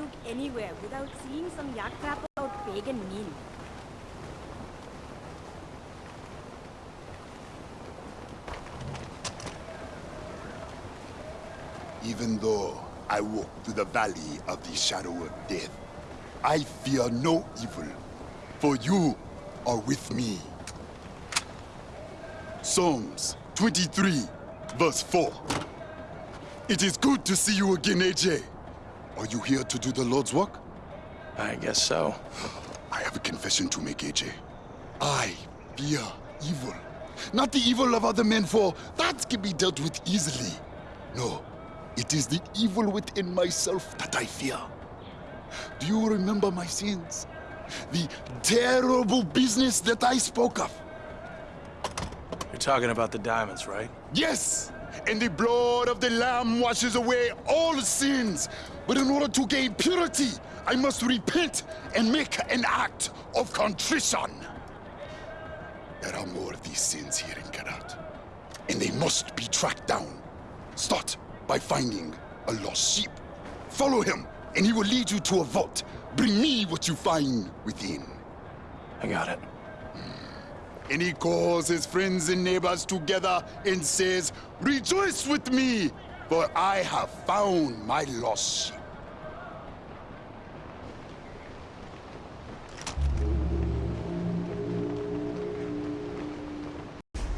look anywhere without seeing some yak crap about Pagan Min. Even though I walk through the valley of the shadow of death, I fear no evil, for you are with me. Psalms 23, verse 4. It is good to see you again, Ajay. Are you here to do the Lord's work? I guess so. I have a confession to make, Ajay. I fear evil. Not the evil of other men, for that can be dealt with easily. No, it is the evil within myself that I fear. Do you remember my sins? The terrible business that I spoke of? You're talking about the diamonds, right? Yes! And the blood of the Lamb washes away all sins. But in order to gain purity, I must repent and make an act of contrition. There are more of these sins here in Kyrat. And they must be tracked down. Start by finding a lost sheep. Follow him, and he will lead you to a vault. Bring me what you find within. I got it. And he calls his friends and neighbors together and says, Rejoice with me, for I have found my lost sheep.